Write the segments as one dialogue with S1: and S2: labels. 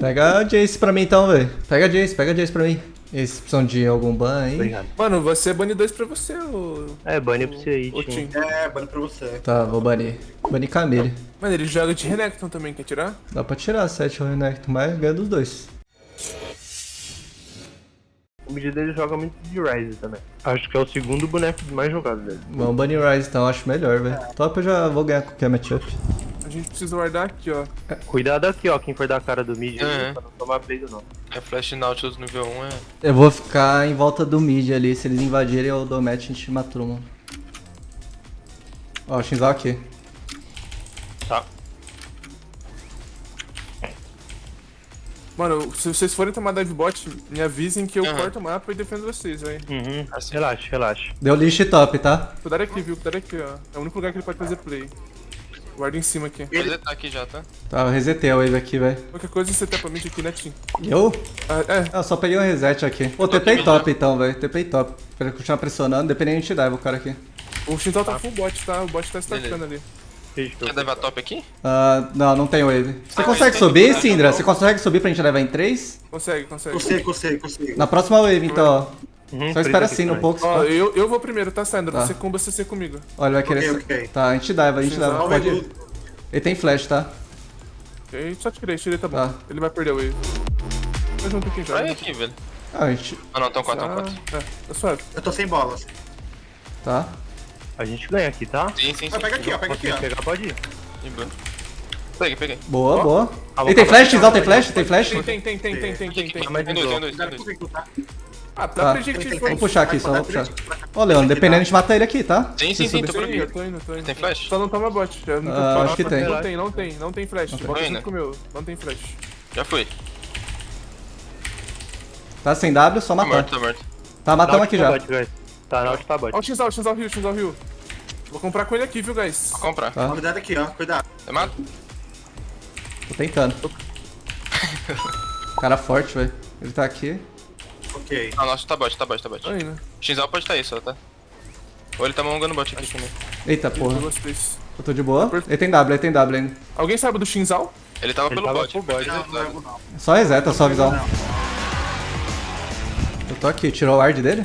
S1: Pega a Jace pra mim então, velho. Pega a Jace, pega a Jace pra mim. Eles precisam de algum ban aí?
S2: Obrigado.
S3: Mano, você é bunny 2 pra você, ô...
S2: É, banho pra você aí, Tim.
S3: Tim.
S4: É, bano pra você.
S1: Tá, vou banir. Banir Camille.
S3: Mano, ele joga de Renekton também, quer tirar?
S1: Dá pra tirar 7 Renekton, mas ganha dos dois.
S2: O mid dele joga muito de Ryze também. Acho que é o segundo boneco mais jogado dele.
S1: Vamos banir Rise então, acho melhor, velho. Top eu já vou ganhar qualquer matchup.
S3: A gente precisa guardar aqui, ó.
S2: Cuidado aqui, ó, quem for dar a cara do mid,
S5: É.
S2: pra não tomar play não.
S5: É Flash Nautilus nível 1 é.
S1: Eu vou ficar em volta do mid ali, se eles invadirem eu dou match a gente mata todo mundo. Ó, Shinzal aqui.
S2: Tá.
S3: Mano, se vocês forem tomar dive bot, me avisem que eu
S5: Aham.
S3: corto o mapa e defendo vocês, velho.
S2: Uhum. Relaxa, relaxa.
S1: Deu lixo top, tá?
S3: Cuidado aqui, viu? Cuidado aqui, ó. É o único lugar que ele pode fazer play. Guarda em cima aqui.
S5: Ele tá aqui já, tá?
S1: Tá, eu resetei a wave aqui, velho.
S3: Qualquer coisa você tapa mid aqui, né, Tim?
S1: Eu?
S3: Ah, é,
S1: Ah, eu só peguei um reset aqui. Pô,
S5: tô
S1: TP top então, velho. TP top. Pra ele continuar pressionando, dependendo de dive o cara aqui.
S3: o Shintal tá full bot, tá? O bot tá stacando ali.
S5: Quer levar top aqui?
S1: Ah, não, não tem wave. Você
S5: Ah,
S1: consegue
S5: tem
S1: subir,
S5: cuidar,
S1: Sindra?
S5: não.
S1: Você consegue subir pra gente levar em 3?
S3: Consegue, consegue.
S4: Consigo, consigo, consigo.
S1: Na próxima wave, então, ó.
S2: Uhum,
S1: Só espera assim, no pouco.
S3: Ó, eu, eu vou primeiro, tá, Sandra?
S1: Tá.
S3: Você comba CC comigo.
S1: Olha, vai querer.
S4: Ok, ok.
S1: Tá, a gente dive, a gente
S3: vai
S1: Pode
S4: do-
S1: Ele tem flash, tá?
S3: Ok, só tirei, tirei, tá bom.
S1: Tá.
S3: Ele vai perder o wave. Vai junto aqui, já.
S5: Vai aqui, velho.
S1: Ah, a gente.
S5: Ah não, tão 4, tão
S3: Ah,
S5: 4.
S3: é, tá suave.
S4: Eu tô sem bolas.
S1: Tá.
S2: A gente ganha aqui, tá?
S5: Sim, sim, sim.
S4: Vai, pega aqui, ó, pega aqui, ó.
S2: pegar, pode ir.
S5: Peguei, peguei.
S1: Boa, boa.
S2: Ah,
S1: Ele tem flash, Xal tem flash? Tem flash?
S3: Tem, tem, tem, tem, tem, tem, tem, tem.
S5: Dois, tem dois, tem dois.
S4: Tá?
S3: Ah,
S1: Tá.
S4: tem,
S3: foi.
S1: Vou puxar aqui só, vou puxar. Ô, Leandro, dependendo, a gente mata ele aqui, tá?
S5: Sim, sim, sim, tô por
S3: indo,
S5: aqui.
S3: tô indo, tô indo.
S5: Tem flash?
S3: Só não toma bot. Já não
S1: Ah, acho que tem.
S3: Não tem, não tem, não tem flash. Bota junto com o meu. Não tem flash.
S5: Já foi.
S1: Tá sem W, só
S5: Tá
S1: matar.
S5: morto, tá morto.
S1: Tá, matamos
S2: Naut
S1: aqui
S2: tá
S1: já.
S2: Tá, Naut tá bot.
S3: Ó o Xal, o Xal Rio, Xal Rio. Vou comprar com ele aqui, viu, guys?
S5: Vou comprar.
S1: Tá.
S4: Cuidado aqui, ó. Cuidado.
S5: Você mata?
S1: Tô tentando. Cara forte, velho. Ele tá aqui.
S4: Ok.
S5: Ah, nossa, tá bot, tá bot, tá bot.
S3: Tô indo.
S5: Xal pode estar aí só, tá? Ou ele tá mongando bot aqui também.
S1: Eita porra. Eu tô de boa. Ele tem W, ele tem W ainda.
S3: Alguém sabe do Shinzal?
S5: Ele tava
S2: Ele
S5: pelo
S2: tava
S5: bot.
S2: full bot.
S4: Não, não levo não.
S1: Só reseta, só visão. Eu tô aqui, tirou o ward dele?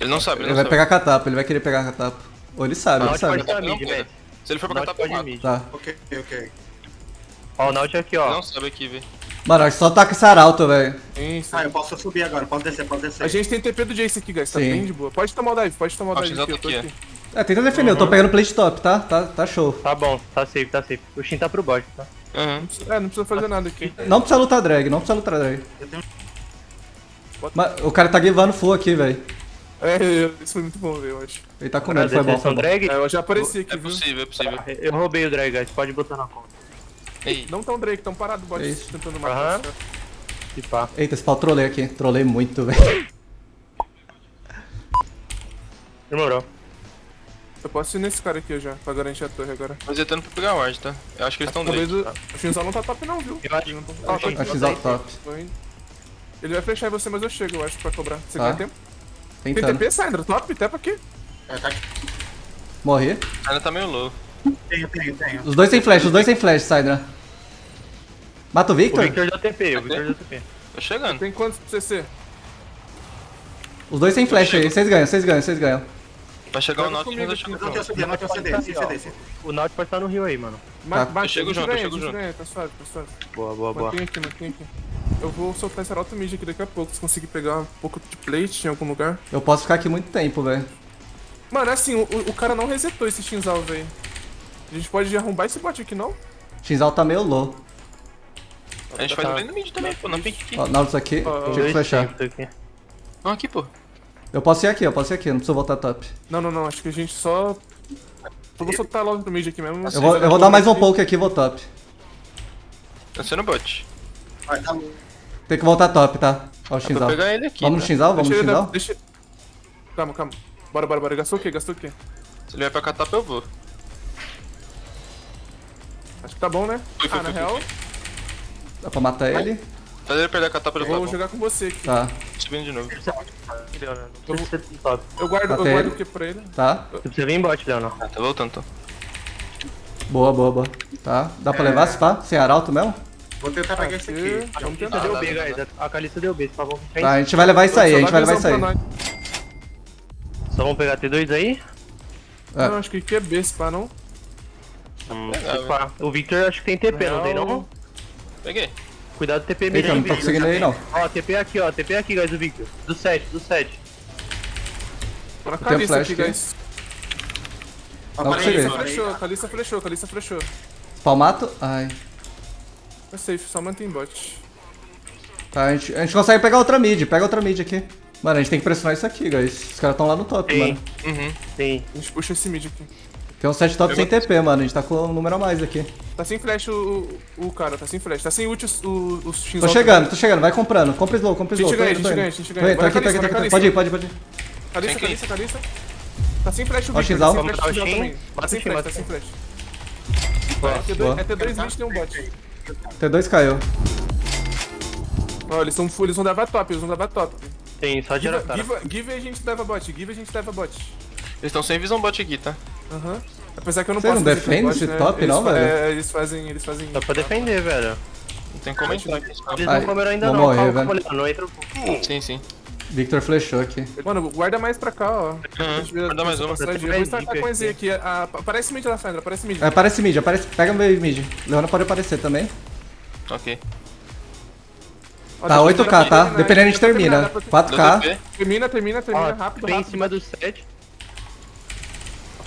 S5: Ele não sabe, ele
S1: Ele
S5: não
S1: vai
S5: sabe.
S1: pegar catapa, ele vai querer pegar catapa. Ou ele sabe, ele sabe.
S2: mid, velho.
S5: Se ele for pra catapa, eu mato.
S2: mid.
S1: Tá.
S4: Ok, ok.
S2: Ó, o Naut é aqui,
S5: Ele
S2: ó.
S5: não sabe aqui, velho.
S1: Mano, só taca esse arauto, velho.
S3: Sim, sim.
S4: Ah, eu posso subir agora. Posso descer, posso descer.
S3: A gente tem TP do Jace aqui, guys. Tá
S1: Sim.
S3: bem de boa. Pode tomar o dive, pode tomar o dive aqui. Eu tô
S5: tá
S3: aqui.
S5: aqui.
S1: É, tenta defender, eu tô pegando plate top, tá? Tá, tá show.
S2: Tá bom, tá safe, tá safe. O Shin tá pro bot, tá?
S5: Aham.
S3: É, não precisa fazer nada aqui.
S1: Não precisa lutar drag, não precisa lutar drag.
S4: Eu tenho-
S1: Mas o cara tá givando full aqui, velho.
S3: É, isso foi muito bom, velho, eu acho.
S1: Ele tá com medo, foi bom, foi bom.
S2: drag?
S3: É, eu já apareci aqui,
S5: É
S3: viu?
S5: possível, é possível.
S2: Eu roubei o drag, guys. Pode botar na conta.
S5: Ei,
S3: Não tão Drake, tão parado bot
S1: É
S3: tentando matar.
S2: Se pá.
S1: Eita, esse pau trolei aqui. Trolei muito, velho.
S2: Demorou.
S3: Eu posso ir nesse cara aqui já, pra garantir a torre agora.
S5: mas ele tá indo pra pegar o ward, tá? Eu acho que eles estão
S3: Talvez
S5: Drake.
S3: o, o Shinzal não tá top não, viu?
S2: Eu acho-
S3: Ele não tá-
S2: eu
S3: Ah,
S2: que-
S1: que top.
S3: tô indo. Ele vai fechar em você, mas eu chego, eu acho, pra cobrar. Você
S1: Tá.
S3: ganha tempo? Tem
S1: Tentando.
S3: TP, Sandra? Top, tepa aqui.
S4: É, tá aqui.
S1: Morri.
S5: Ainda tá meio low.
S4: Tenho, tenho, tenho.
S1: Os dois tem flash, os dois tem flash, Sidra. Mata o
S2: O
S1: Victor?
S2: Victor deu TP, o Victor deu TP.
S5: Tô chegando.
S3: Tem quantos pro CC?
S1: Os dois tem flash aí, vocês ganham, vocês ganham, vocês ganham.
S5: Vai chegar o mas eu
S3: aqui,
S5: chego
S4: Não tem. CD, não tem CD. Sem CD, sem
S2: O Naut pode estar no rio aí, mano.
S3: Ma-
S1: Tá.
S5: Eu chego junto, eu chego junto.
S3: tá suave, tá suave.
S2: Boa, boa, boa.
S3: Mantém aqui, mantém aqui. Eu vou soltar esse Arauto Mid aqui daqui a pouco, se conseguir pegar um pouco de plate em algum lugar.
S1: Eu posso ficar aqui muito tempo, velho.
S3: Mano, é assim, o, o cara não resetou esse Shinzal, velho. A gente pode arrombar esse bot aqui, não?
S1: Xal tá meio low.
S5: A gente faz o bem no mid também, pô. Não tem que
S1: Ó, Nautilus aqui, tinha que
S2: aqui.
S5: Não, aqui, pô.
S1: Eu posso ir aqui, eu posso ir aqui, não preciso voltar top.
S3: Não, não, não, acho que a gente só... Eu vou soltar logo no mid aqui mesmo.
S1: Eu vou, eu vou dar mais um poke aqui e vou top.
S5: Tá sendo bot.
S4: Vai, tá
S1: Tem que voltar top, tá? Ó o
S5: pra
S1: Xal.
S5: pegar ele aqui.
S1: Vamos no
S5: tá?
S1: Xinzal? Vamos no
S3: Deixa ele...
S1: Xinzal?
S3: Deixa... Calma, calma. Bora, bora, bora. Gastou o quê? Gastou o quê?
S5: Se ele vai pra catapa, eu vou.
S3: Acho que tá bom, né? Ah, na real,
S1: Dá pra matar ele?
S5: Faz ele perder a catapa, ele
S3: eu vou
S5: tá
S3: jogar com você aqui.
S1: Tá,
S5: Subindo de novo.
S3: Eu guardo, eu guardo o que pra ele?
S1: tá.
S2: Você precisa vir em bot, Leonardo.
S5: Ah, tá voltando, então.
S1: Boa, boa, boa. Tá, dá pra levar se pá? Sem arauto mesmo?
S4: Vou tentar pegar esse aqui.
S2: Kalista
S3: tentar.
S2: deu B,
S5: dá,
S2: guys.
S5: dá.
S2: A Kalista deu B, vamos ficar
S1: Tá, a gente vai levar isso aí, a gente vai levar isso aí.
S2: Só vamos pegar T2 aí?
S1: É.
S3: Não, acho que aqui é B, se pá, não.
S2: Hum, pá. O Victor acho que tem TP, não tem não?
S5: Peguei.
S2: Cuidado do TP
S1: Eita,
S2: mesmo.
S1: não tô conseguindo aí não.
S2: Ó, TP aqui, ó. TP aqui, guys, do Victor. Do 7, do 7.
S3: Tô na
S1: tenho
S3: Calista
S1: flash
S3: aqui, guys.
S1: Consegui.
S3: Calista flechou, Calista flechou, Calista flechou.
S1: Palmato. Ai.
S3: É safe, só mantém bot.
S1: Tá, a gente, a gente consegue pegar outra mid. Pega outra mid aqui. Mano, a gente tem que pressionar isso aqui, guys. Os caras estão lá no top,
S2: Tem.
S1: mano.
S5: Uhum.
S2: Tem.
S3: A gente puxa esse mid aqui.
S1: Tem um set top
S5: Eu
S1: sem
S5: vou-
S1: TP, mano. A gente tá com um número a mais aqui.
S3: Tá sem flash o, o cara, tá sem flash. Tá sem ult o, o, o.
S1: Tô chegando, tô chegando. Vai comprando. Compra slow, compra
S3: A gente
S1: slow. Tô
S3: ganha, a gente ganha, a gente ganha.
S1: tô aqui, tô aqui, tô aqui. Pode ir, pode ir, pode ir.
S3: Calista, Calista, Calista. Tá sem flash o Victor, tá sem flash o também. Tá sem flash, tá sem flash. É T2, é T2 20 tem um bot.
S1: T2 caiu.
S3: Ó, eles, são, full, eles vão levar top, eles vão levar top.
S2: Tem, só de
S3: Give,
S2: cara.
S3: give, give a gente leva bot, give a gente leva bot.
S5: Eles estão sem visão bot aqui, tá?
S3: Aham. Apesar que eu não
S1: Vocês
S3: posso
S1: não
S3: bot,
S1: esse
S3: né?
S1: top,
S3: Eles
S1: não, velho?
S3: É, eles fazem, eles fazem...
S2: Dá pra defender, velho.
S5: Não tem como entrar aqui.
S2: Eles
S1: Ai,
S2: não comeram ainda
S1: vou
S2: não.
S1: morrer,
S2: calma,
S1: velho.
S2: não entra.
S5: Sim, sim.
S1: Victor flechou aqui.
S3: Mano, guarda mais pra cá, ó.
S5: Uhum. Guarda mais uma.
S3: Eu vou startar com a EZ aqui. A- Aparece mid lá, Sandra, aparece mid.
S1: É, aparece mid, aparece. Pega meu mid. Leona pode aparecer também.
S5: Ok.
S1: Tá,
S3: depois
S1: 8k,
S3: termina,
S1: tá?
S3: né?
S1: Dependendo a gente
S3: termina,
S1: termina.
S3: depois-
S1: 4k.
S5: Deu TP.
S3: Termina, termina, termina, rápido,
S2: bem em
S3: rápido.
S2: cima do 7.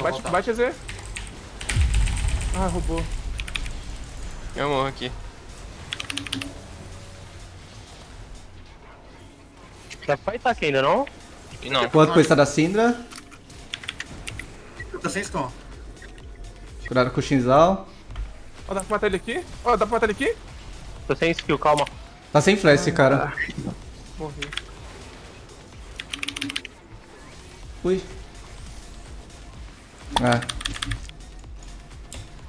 S3: Bate, bate EZ. Ah, roubou.
S5: Eu morro aqui.
S2: Dá pra fightar aqui ainda, não?
S5: E não.
S1: O outro coisa da Syndra.
S4: Tô sem stun.
S1: Cuidado com o Shinzal.
S3: Ó, dá pra matar ele aqui? Ó, dá pra matar ele aqui?
S2: Tô sem skill, calma.
S1: Tá sem flash esse cara.
S3: Morri.
S1: Ui. É.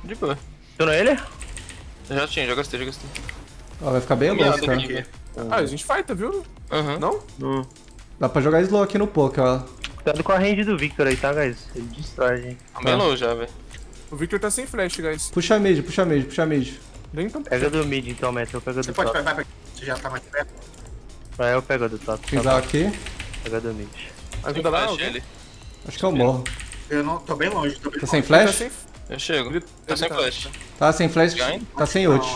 S5: De boa.
S2: Tunou ele?
S5: Eu já tinha, já gastei, já gastei.
S1: Ó, vai ficar bem louco, cara.
S5: aqui, velho.
S3: Ah, a gente fighta, viu?
S5: Aham.
S3: Não?
S2: Hum.
S1: Dá pra jogar slow aqui no poke, ó.
S2: Cuidado com a range do Victor aí, tá, guys? Ele destrói a gente.
S5: Tá bem low já, velho.
S3: O Victor tá sem flash, guys.
S1: Puxa mid, puxa mid, puxa mid.
S3: Nem tão...
S2: Pega do mid então, Metal. Pega
S4: Você
S2: do
S4: pode
S2: top.
S4: pegar, vai pegar. Você já tá mais perto.
S2: Vai, eu pego do top. Tá
S1: Shinzal
S2: bom.
S1: aqui.
S2: Pega do mid.
S3: Ajuda lá,
S5: ele.
S1: Acho que eu morro.
S4: Eu não tô bem longe, tô bem
S1: Tá
S4: longe.
S1: sem
S3: Tá
S1: flash?
S3: sem...
S5: Eu chego.
S3: Ele-
S5: Tá
S3: ele
S5: sem
S3: tá-
S5: flash.
S1: Tá sem flash, tá sem ult.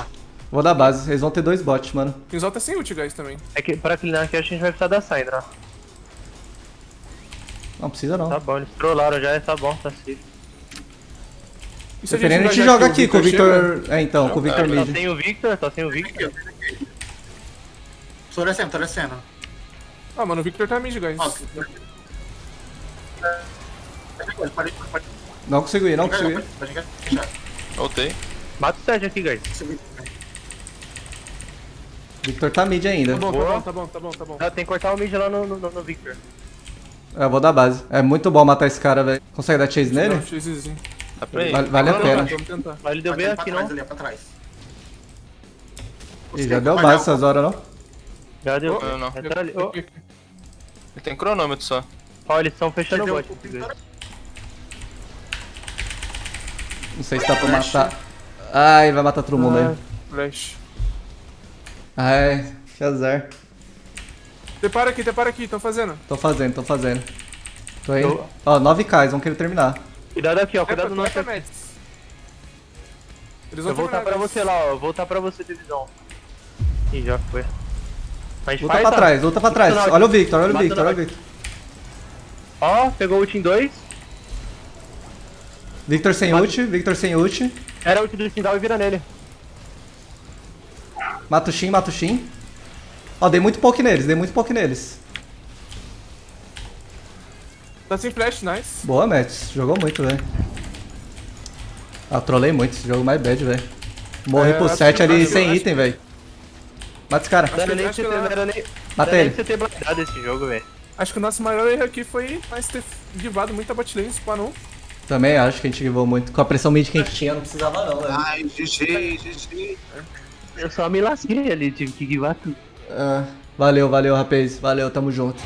S1: Vou dar base, eles vão ter dois bots, mano.
S3: Shinzal tá sem ult, guys, também.
S2: É que pra cleanar aqui a gente vai precisar da Syndra.
S1: Não precisa não.
S2: Tá bom, eles trollaram já, tá bom, tá safe.
S3: E se
S1: Dependendo, a gente
S3: engajar
S1: joga
S3: aqui,
S1: com o
S3: chega?
S1: Victor. É, então, com o Victor
S2: Tá
S1: mid.
S2: sem o Victor, tá sem o Victor.
S4: Tô descendo, tô descendo.
S3: Ah, mano, o Victor tá mid, guys.
S4: Ó, Pode, pode, pode.
S1: Não consigo ir, não consigo ir.
S4: pode, pode fechar.
S5: Voltei.
S2: Mata o 7 aqui, guys.
S1: Victor tá mid ainda.
S3: Tá bom, tá
S2: Boa.
S3: bom, tá bom, tá bom, tá bom.
S2: Ah, tem que cortar o mid lá no, no, no Victor.
S1: É, eu vou dar base. É muito bom matar esse cara, velho. Consegue dar chase nele?
S3: Não, chasezinho.
S5: Dá pra ir.
S1: Vale, vale a pena.
S3: Vamos tentar.
S2: Mas ele deu bem aqui, não?
S4: ali, pra trás.
S1: Ih, já deu base essas horas, não?
S2: Já deu.
S3: Oh,
S5: não.
S2: Entra ali.
S5: Ele tem cronômetro só.
S2: ó, eles estão fechando o bot.
S4: o Victor.
S1: Não sei se dá pra matar. Ai, vai matar todo mundo aí.
S3: Flash.
S1: Ai, que azar.
S3: Depara aqui, depara aqui, tão fazendo.
S1: Tô fazendo, tô fazendo. Tô indo.
S2: Eu-
S1: Ó, 9k, eles vão querer terminar.
S2: Cuidado aqui, ó. Cuidado
S3: Epa,
S2: no nosso.
S3: Eles
S2: Eu
S3: vão
S2: vou voltar pra você lá, ó. Eu vou voltar pra você, divisão. Ih, já foi. Mas
S1: Luta
S2: faz,
S1: pra
S2: tá?
S1: trás, luta pra trás. Olha o Victor, olha o Victor, olha o Victor.
S2: Ó, pegou o ult em 2.
S1: Victor sem
S2: Mata-
S1: ult, Victor sem ult.
S2: Era ult do Sindal e vira nele.
S1: Mata o Shin, mata o Shin. Ó, dei muito poke neles, dei muito poke neles.
S3: Tá sem flash, nice.
S1: Boa, Mets. Jogou muito, velho. Ah, trolei muito esse jogo mais bad, velho. Morri
S3: É,
S1: pro
S3: acho
S1: 7
S3: que-
S1: ali sem
S3: acho-
S1: item, velho. Mata esse cara.
S2: Não era nem não era nem.
S1: Mata ele.
S2: blindado esse jogo, velho.
S3: Acho que o nosso maior erro aqui foi mais ter givado muita botlane, não.
S1: Também acho que a gente givou muito. Com a pressão mid que a gente tinha, não precisava não, velho.
S4: Ai, GG, GG.
S2: Eu só me lasquei ali, tive que guivar tudo.
S1: Ah, valeu, valeu, rapaz. Valeu, tamo junto.